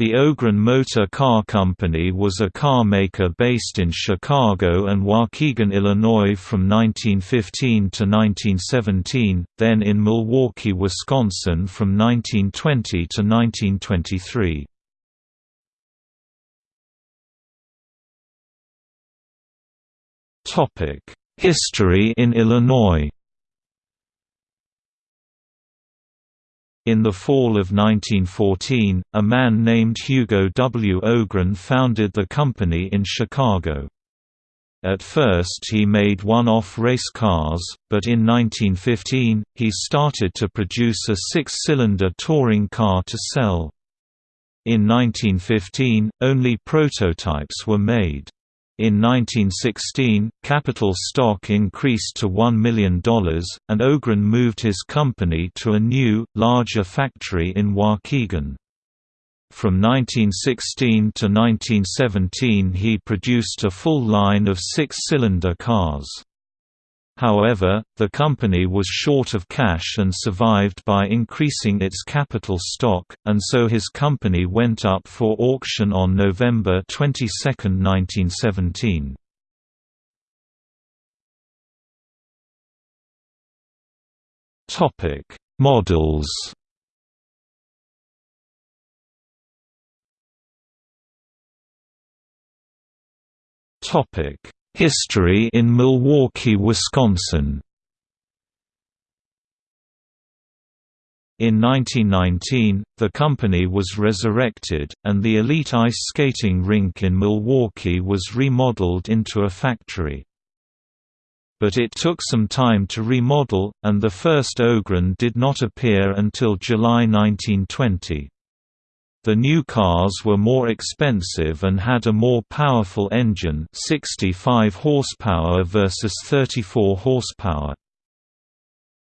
The Ogren Motor Car Company was a car maker based in Chicago and Waukegan, Illinois from 1915 to 1917, then in Milwaukee, Wisconsin from 1920 to 1923. History in Illinois In the fall of 1914, a man named Hugo W. Ogren founded the company in Chicago. At first he made one-off race cars, but in 1915, he started to produce a six-cylinder touring car to sell. In 1915, only prototypes were made. In 1916, capital stock increased to $1 million, and Ogren moved his company to a new, larger factory in Waukegan. From 1916 to 1917 he produced a full line of six-cylinder cars. However, the company was short of cash and survived by increasing its capital stock, and so his company went up for auction on November 22, 1917. Topic: Models. Topic: History in Milwaukee, Wisconsin In 1919, the company was resurrected, and the elite ice skating rink in Milwaukee was remodeled into a factory. But it took some time to remodel, and the first Ogren did not appear until July 1920. The new cars were more expensive and had a more powerful engine 65 horsepower versus 34 horsepower.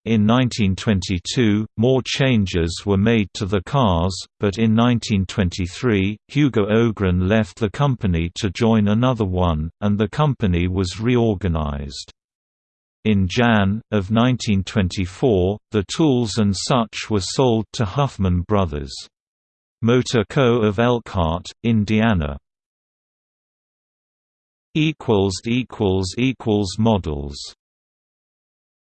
In 1922, more changes were made to the cars, but in 1923, Hugo Ogren left the company to join another one, and the company was reorganized. In Jan. of 1924, the tools and such were sold to Huffman Brothers. Motor Co. of Elkhart, Indiana. Models